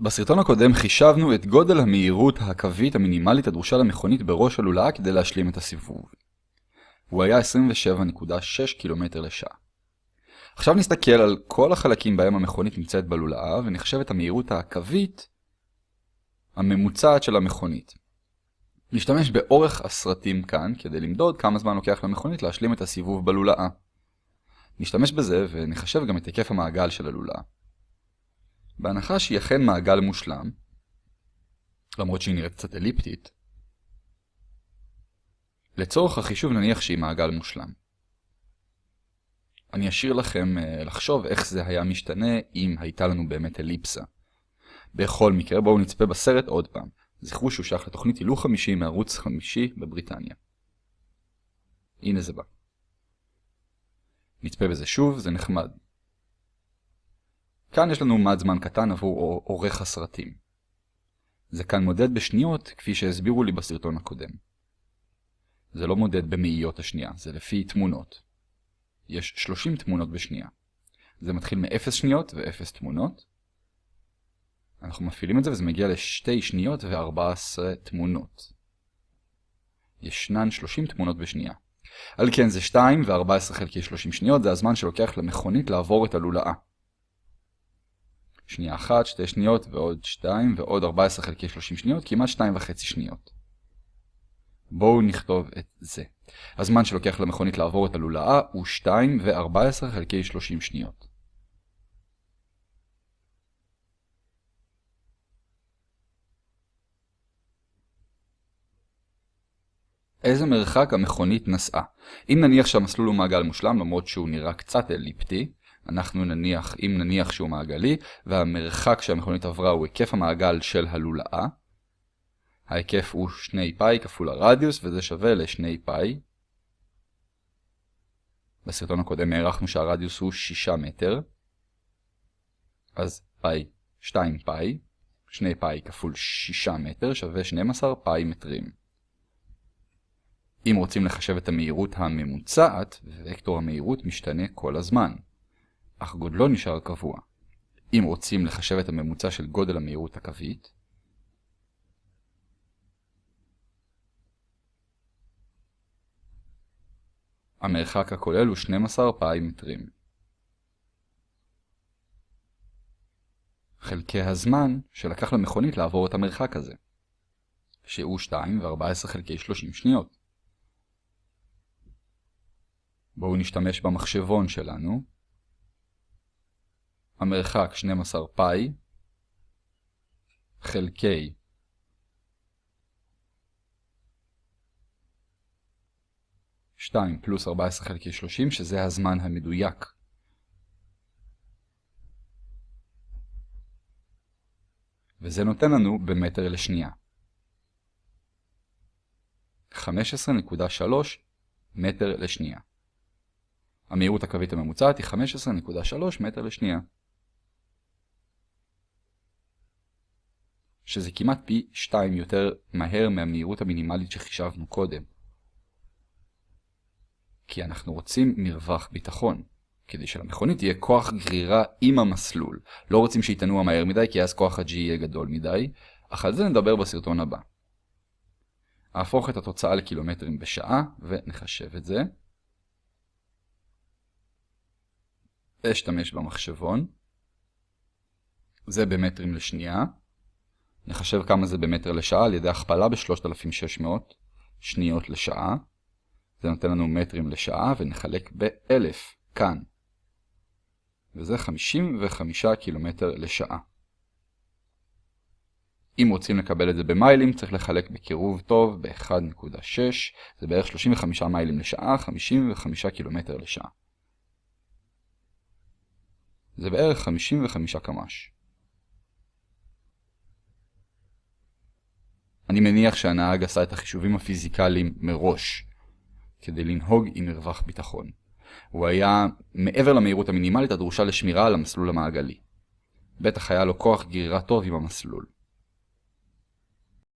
בסרטון הקודם חישבנו את גודל המהירות הקווית המינימלית הדרושה למכונית בראש הלולאה כדי להשלים את הסיבוב. הוא היה 27.6 קילומטר לשעה. עכשיו נסתכל על כל החלקים בהם המכונית נמצאת בלולאה ונחשב את המהירות הקווית הממוצעת של המכונית. נשתמש באורך הסרטים כאן כדי למדוד כמה זמן לוקח למכונית להשלים את הסיבוב בלולאה. נשתמש בזה ונחשב גם את היקף המעגל של הלולאה. בהנחה שהיא אכן מעגל מושלם, למרות שהיא נראית קצת אליפטית, לצורך החישוב נניח שהיא מעגל מושלם. אני אשאיר לכם uh, לחשוב איך זה היה משתנה אם הייתה לנו באמת אליפסה. בכל מקרה בואו נצפה בסרט עוד פעם. זכרו שהוא שייך לתוכנית הילוך חמישי מערוץ חמישי בבריטניה. הנה זה בא. נצפה בזה שוב, זה נחמד. כאן יש לנו מד זמן קטן עבור עורך הסרטים. זה כאן מודד בשניות, כפי שהסבירו לי בסרטון הקודם. זה לא מודד במאיות השנייה, זה לפי תמונות. יש 30 תמונות בשנייה. זה מתחיל מ-0 שניות ו-0 תמונות. אנחנו מפעילים את זה וזה מגיע ל-2 שניות ו-14 תמונות. ישנן 30 תמונות בשנייה. על כן זה 2 ו-14 חלקי 30 שניות, זה הזמן שלוקח למכונית לעבור את הלולאה. שנייה אחת, שתי שניות ועוד שתיים ועוד 14 חלקי 30 שניות, כמעט שתיים וחצי שניות. בואו נכתוב את זה. הזמן שלוקח למכונית לעבור את הלולאה הוא 2 ו-14 חלקי 30 שניות. איזה מרחק המכונית נסעה? אם נניח שהמסלול הוא מעגל מושלם, למרות שהוא נראה קצת אליפטי, אנחנו נניח, אם נניח שהוא מעגלי, והמרחק שהמכונית עברה הוא היקף המעגל של הלולאה. ההיקף הוא 2 פאי כפול הרדיוס, וזה שווה ל-2 פאי. בסרטון הקודם הערכנו שהרדיוס הוא 6 מטר. אז פאי 2 פאי, 2 פאי כפול 6 מטר שווה 12 פאי מטרים. אם רוצים לחשב את המהירות הממוצעת, וקטור המהירות משתנה כל הזמן. אך גודלו נשאר קבוע. אם רוצים לחשב את הממוצע של גודל המהירות הקווית, המרחק הכולל הוא 12 פאי מטרים. חלקי הזמן שלקח למכונית לעבור את המרחק הזה, שהוא 2 ו-14 חלקי 30 שניות. בואו נשתמש במחשבון שלנו. המרחק 12 פאי חלקי שתיים פלוס 14 חלקי 30 שזה הזמן המדויק. וזה נותן לנו במטר לשנייה. 15.3 מטר לשנייה. המהירות הקווית הממוצעת היא 15.3 מטר לשנייה. שזה כמעט פי 2 יותר מהר מהמהירות המינימלית שחישבנו קודם. כי אנחנו רוצים מרווח ביטחון, כדי שלמכונית יהיה כוח גרירה עם המסלול. לא רוצים שהיא תנוע מהר מדי, כי אז כוח ה-G יהיה גדול מדי, אך על זה נדבר בסרטון הבא. אהפוך את התוצאה לקילומטרים בשעה, ונחשב את זה. אשתמש במחשבון. זה במטרים לשנייה. נחשב כמה זה במטר לשעה על ידי הכפלה ב-3600 שניות לשעה. זה נותן לנו מטרים לשעה ונחלק ב-1000 כאן. וזה 55 קילומטר לשעה. אם רוצים לקבל את זה במיילים צריך לחלק בקירוב טוב ב-1.6, זה בערך 35 מיילים לשעה, 55 קילומטר לשעה. זה בערך 55 קמ"ש. אני מניח שהנהג עשה את החישובים הפיזיקליים מראש, כדי לנהוג עם מרווח ביטחון. הוא היה מעבר למהירות המינימלית הדרושה לשמירה על המסלול המעגלי. בטח היה לו כוח גרירה טוב עם המסלול.